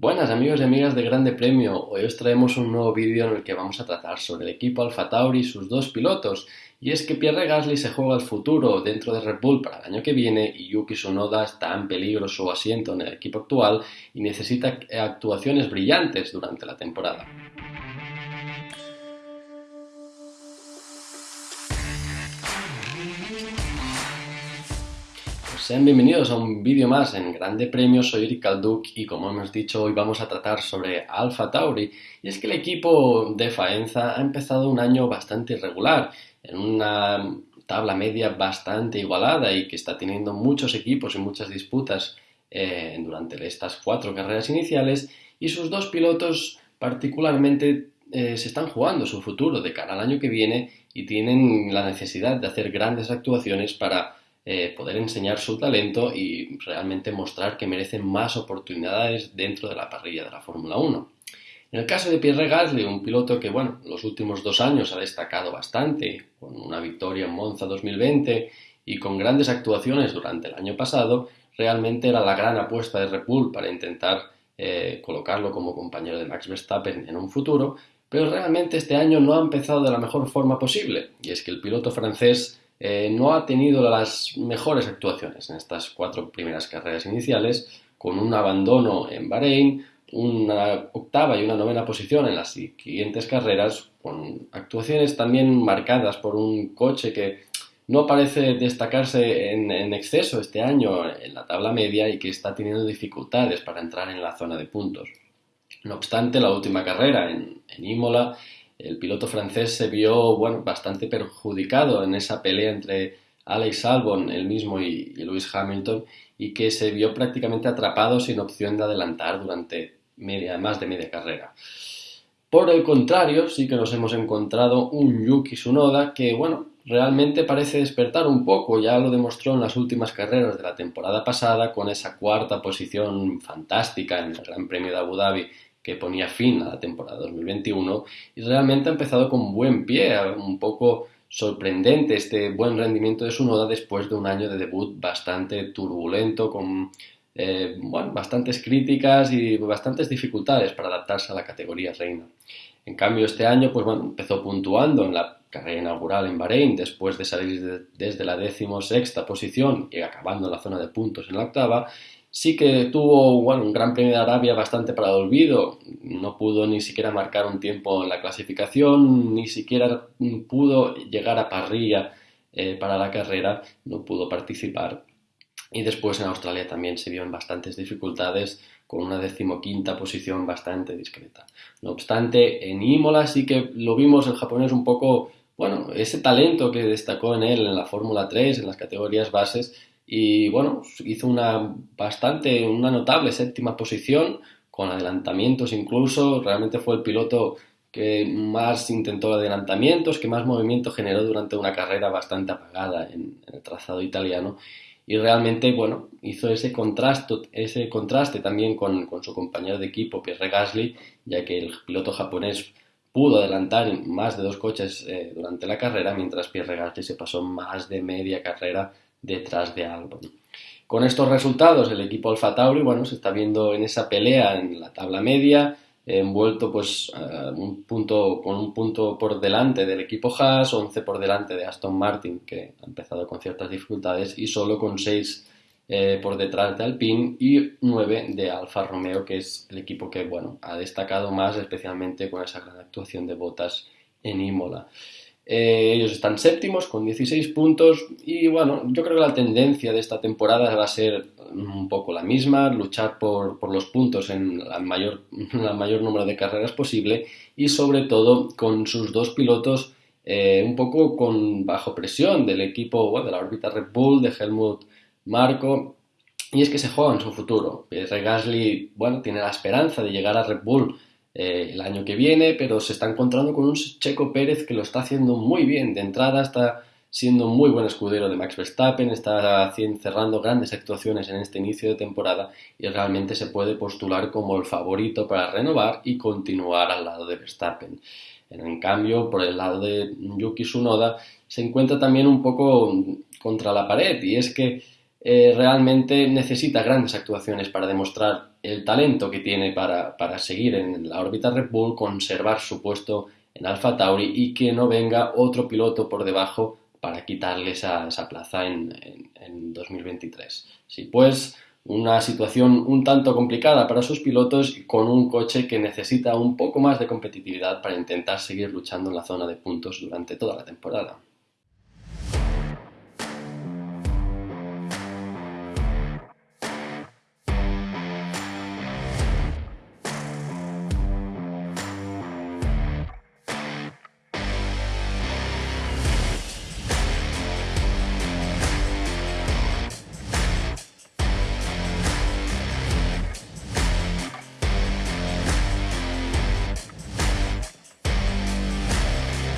Buenas amigos y amigas de Grande Premio, hoy os traemos un nuevo vídeo en el que vamos a tratar sobre el equipo Alfa Tauri y sus dos pilotos. Y es que Pierre Gasly se juega el futuro dentro de Red Bull para el año que viene y Yuki Tsunoda está en peligro su asiento en el equipo actual y necesita actuaciones brillantes durante la temporada. Sean bienvenidos a un vídeo más en Grande Premio, soy Eric Calduc y como hemos dicho hoy vamos a tratar sobre Alfa Tauri. Y es que el equipo de Faenza ha empezado un año bastante irregular, en una tabla media bastante igualada y que está teniendo muchos equipos y muchas disputas eh, durante estas cuatro carreras iniciales. Y sus dos pilotos particularmente eh, se están jugando su futuro de cara al año que viene y tienen la necesidad de hacer grandes actuaciones para eh, poder enseñar su talento y realmente mostrar que merecen más oportunidades dentro de la parrilla de la Fórmula 1. En el caso de Pierre Gasly, un piloto que, bueno, los últimos dos años ha destacado bastante, con una victoria en Monza 2020 y con grandes actuaciones durante el año pasado, realmente era la gran apuesta de Red Bull para intentar eh, colocarlo como compañero de Max Verstappen en un futuro, pero realmente este año no ha empezado de la mejor forma posible, y es que el piloto francés eh, no ha tenido las mejores actuaciones en estas cuatro primeras carreras iniciales, con un abandono en Bahrein, una octava y una novena posición en las siguientes carreras, con actuaciones también marcadas por un coche que no parece destacarse en, exceso este año en la tabla media y que está teniendo dificultades para entrar en la zona de puntos. No obstante, la última carrera en, en Imola el piloto francés se vio bueno, bastante perjudicado en esa pelea entre Alex Albon, el mismo, y, Lewis Hamilton, y que se vio prácticamente atrapado sin opción de adelantar durante media, más de media carrera. Por el contrario, sí que nos hemos encontrado un Yuki Tsunoda que, bueno, realmente parece despertar un poco, ya lo demostró en las últimas carreras de la temporada pasada con esa cuarta posición fantástica en el Gran Premio de Abu Dhabi que ponía fin a la temporada 2021 y realmente ha empezado con buen pie, un poco sorprendente este buen rendimiento de su noda después de un año de debut bastante turbulento, con eh, bastantes críticas y bastantes dificultades para adaptarse a la categoría reina. En cambio, este año pues, empezó puntuando en la carrera inaugural en Bahrein después de salir desde la decimosexta posición y acabando en la zona de puntos en la octava Sí que tuvo un Gran Premio de Arabia bastante para el olvido, no pudo ni siquiera marcar un tiempo en la clasificación, ni siquiera pudo llegar a parrilla eh, para la carrera, no pudo participar. Y después en Australia también se vio en bastantes dificultades con una decimoquinta posición bastante discreta. No obstante, en Imola sí que lo vimos el japonés un poco, bueno, ese talento que destacó en él en la Fórmula 3, en las categorías bases, y bueno, hizo una bastante, una notable séptima posición con adelantamientos incluso, realmente fue el piloto que más intentó adelantamientos, que más movimiento generó durante una carrera bastante apagada en, el trazado italiano. Y realmente, bueno, hizo ese contraste, ese contraste también con, su compañero de equipo, Pierre Gasly, ya que el piloto japonés pudo adelantar más de dos coches eh, durante la carrera, mientras Pierre Gasly se pasó más de media carrera detrás de Albon. Con estos resultados, el equipo Alfa Tauri, bueno, se está viendo en esa pelea en la tabla media, envuelto pues un punto, con un punto por delante del equipo Haas, 11 por delante de Aston Martin, que ha empezado con ciertas dificultades, y solo con 6 eh, por detrás de Alpine y 9 de Alfa Romeo, que es el equipo que bueno, ha destacado más, especialmente con esa gran actuación de Botas en Imola. Eh, ellos están séptimos con 16 puntos y bueno, yo creo que la tendencia de esta temporada va a ser un poco la misma, luchar por, los puntos en el mayor, mayor número de carreras posible y sobre todo con sus dos pilotos eh, un poco con bajo presión del equipo de la órbita Red Bull, de Helmut Marco y es que se juega en su futuro. Pierre Gasly, bueno, tiene la esperanza de llegar a Red Bull eh, el año que viene, pero se está encontrando con un Checo Pérez que lo está haciendo muy bien. De entrada está siendo un muy buen escudero de Max Verstappen, está cerrando grandes actuaciones en este inicio de temporada y realmente se puede postular como el favorito para renovar y continuar al lado de Verstappen. En cambio, por el lado de Yuki Tsunoda, se encuentra también un poco contra la pared y es que eh, realmente necesita grandes actuaciones para demostrar el talento que tiene para, seguir en la órbita Red Bull, conservar su puesto en Alfa Tauri y que no venga otro piloto por debajo para quitarle esa, plaza en, en 2023. Sí, pues una situación un tanto complicada para sus pilotos con un coche que necesita un poco más de competitividad para intentar seguir luchando en la zona de puntos durante toda la temporada.